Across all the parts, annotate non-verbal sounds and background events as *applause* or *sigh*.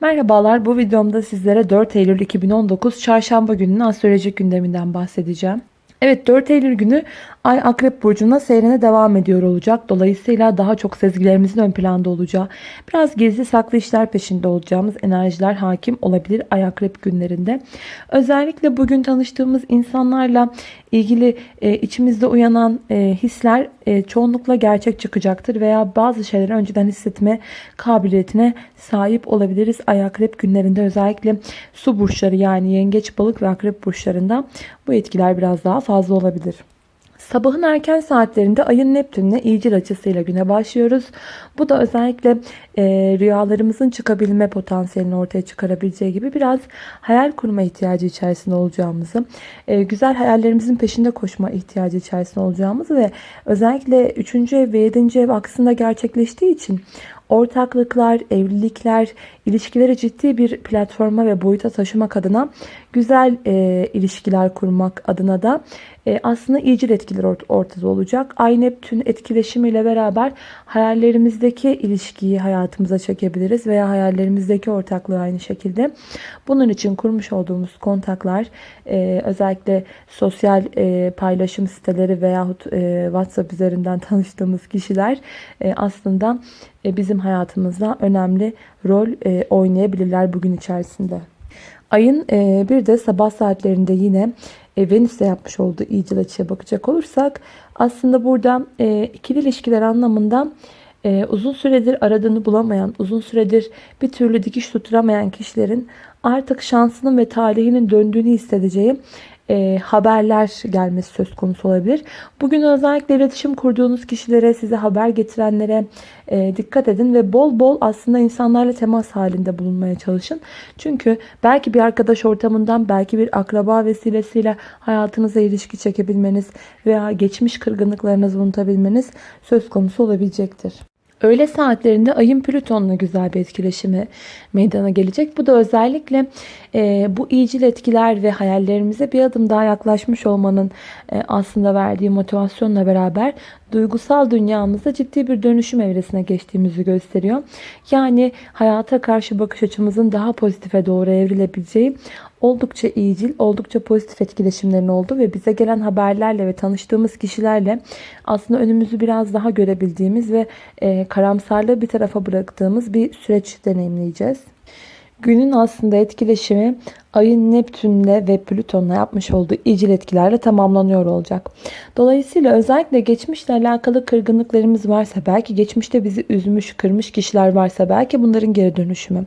Merhabalar bu videomda sizlere 4 Eylül 2019 Çarşamba gününün astrolojik gündeminden bahsedeceğim. Evet 4 Eylül günü Ay Akrep Burcu'na seyrine devam ediyor olacak. Dolayısıyla daha çok sezgilerimizin ön planda olacağı, biraz gizli saklı işler peşinde olacağımız enerjiler hakim olabilir Ay Akrep günlerinde. Özellikle bugün tanıştığımız insanlarla ilgili e, içimizde uyanan e, hisler e, çoğunlukla gerçek çıkacaktır veya bazı şeyleri önceden hissetme kabiliyetine sahip olabiliriz. Ay Akrep günlerinde özellikle su burçları yani yengeç, balık ve akrep burçlarında bu etkiler biraz daha fazla olabilir. Sabahın erken saatlerinde ayın Neptün'le iyicil açısıyla güne başlıyoruz. Bu da özellikle e, rüyalarımızın çıkabilme potansiyelini ortaya çıkarabileceği gibi biraz hayal kurma ihtiyacı içerisinde olacağımızı, e, güzel hayallerimizin peşinde koşma ihtiyacı içerisinde olacağımızı ve özellikle 3. ev ve 7. ev aksında gerçekleştiği için ortaklıklar, evlilikler, ilişkileri ciddi bir platforma ve boyuta taşımak adına güzel e, ilişkiler kurmak adına da e, aslında iyicil etkiler ort ortada olacak. Ay Neptün etkileşimiyle beraber hayallerimizdeki ilişkiyi hayatımıza çekebiliriz veya hayallerimizdeki ortaklığı aynı şekilde. Bunun için kurmuş olduğumuz kontaklar e, özellikle sosyal e, paylaşım siteleri veyahut e, WhatsApp üzerinden *laughs* tanıştığımız kişiler e, aslında bizim hayatımızda önemli rol e, oynayabilirler bugün içerisinde. Ayın e, bir de sabah saatlerinde yine e, Venüs'te yapmış olduğu iyicil açıya bakacak olursak aslında burada e, ikili ilişkiler anlamında e, uzun süredir aradığını bulamayan, uzun süredir bir türlü dikiş tutturamayan kişilerin artık şansının ve talihinin döndüğünü hissedeceği e, haberler gelmesi söz konusu olabilir. Bugün özellikle iletişim kurduğunuz kişilere, size haber getirenlere e, dikkat edin ve bol bol aslında insanlarla temas halinde bulunmaya çalışın. Çünkü belki bir arkadaş ortamından, belki bir akraba vesilesiyle hayatınıza ilişki çekebilmeniz veya geçmiş kırgınlıklarınızı unutabilmeniz söz konusu olabilecektir. Öğle saatlerinde ayın Plüton'la güzel bir etkileşimi meydana gelecek. Bu da özellikle e, bu iyicil etkiler ve hayallerimize bir adım daha yaklaşmış olmanın e, aslında verdiği motivasyonla beraber duygusal dünyamızda ciddi bir dönüşüm evresine geçtiğimizi gösteriyor. Yani hayata karşı bakış açımızın daha pozitife doğru evrilebileceği oldukça iyicil, oldukça pozitif etkileşimlerin oldu ve bize gelen haberlerle ve tanıştığımız kişilerle aslında önümüzü biraz daha görebildiğimiz ve e, karamsarlığı bir tarafa bıraktığımız bir süreç deneyimleyeceğiz. Günün aslında etkileşimi ayın Neptün'le ve Plüton'la yapmış olduğu icil etkilerle tamamlanıyor olacak. Dolayısıyla özellikle geçmişle alakalı kırgınlıklarımız varsa, belki geçmişte bizi üzmüş, kırmış kişiler varsa, belki bunların geri dönüşümü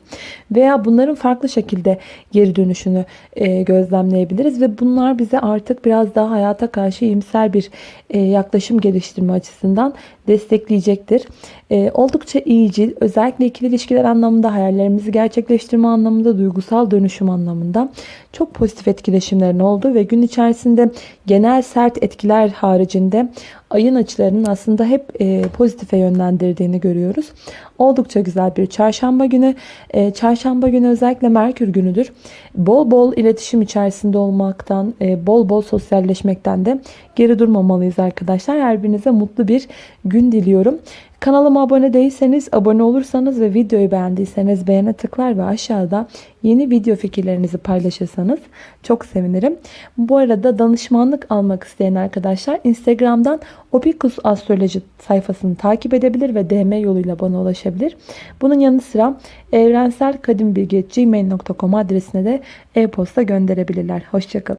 veya bunların farklı şekilde geri dönüşünü e, gözlemleyebiliriz ve bunlar bize artık biraz daha hayata karşı iyimser bir e, yaklaşım geliştirme açısından destekleyecektir. E, oldukça iyicil, özellikle ikili ilişkiler anlamında, hayallerimizi gerçekleştirme anlamında, duygusal dönüşüm anlamında anlamda çok pozitif etkileşimlerin olduğu ve gün içerisinde genel sert etkiler haricinde ayın açılarının aslında hep e, pozitife yönlendirdiğini görüyoruz. Oldukça güzel bir çarşamba günü. E, çarşamba günü özellikle Merkür günüdür. Bol bol iletişim içerisinde olmaktan, e, bol bol sosyalleşmekten de geri durmamalıyız arkadaşlar. Her birinize mutlu bir gün diliyorum. Kanalıma abone değilseniz, abone olursanız ve videoyu beğendiyseniz beğene tıklar ve aşağıda yeni video fikirlerinizi paylaşırsanız çok sevinirim. Bu arada danışmanlık almak isteyen arkadaşlar Instagram'dan Opikus Astroloji sayfasını takip edebilir ve DM yoluyla bana ulaşabilir. Bunun yanı sıra evrenselkadimbilgi.gmail.com adresine de e-posta gönderebilirler. Hoşçakalın.